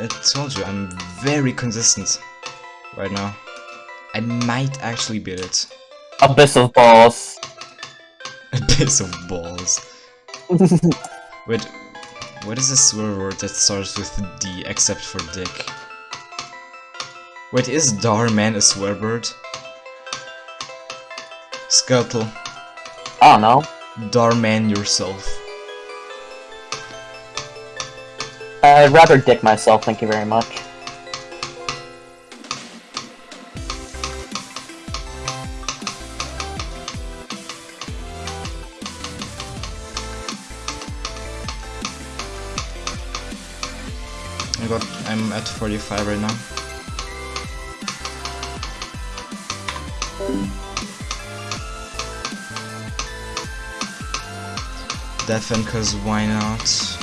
I told you, I'm very consistent right now. I might actually beat it. Abyss of balls. A piece of balls. Wait, what is a swear word that starts with D except for dick? Wait, is Darman a swear word? Scuttle, I don't know. Darman yourself. I'd rather dick myself, thank you very much. Oh I got, I'm at 45 right now. Deafen, cause why not?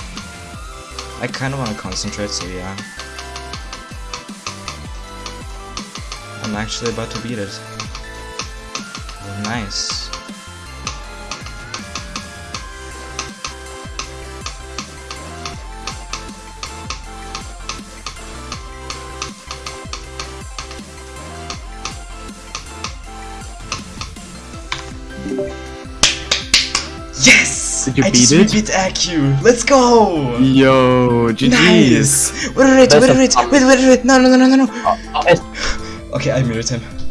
I kinda wanna concentrate, so yeah. I'm actually about to beat it. Nice. Yes! Did you I beat just it? beat AQ! Let's go! Yo, GG's. Nice! Wait, wait, wait, That's wait, a wait, problem. wait, wait, wait, no, no, no, no, no, no. Uh, it's Okay, I muted him.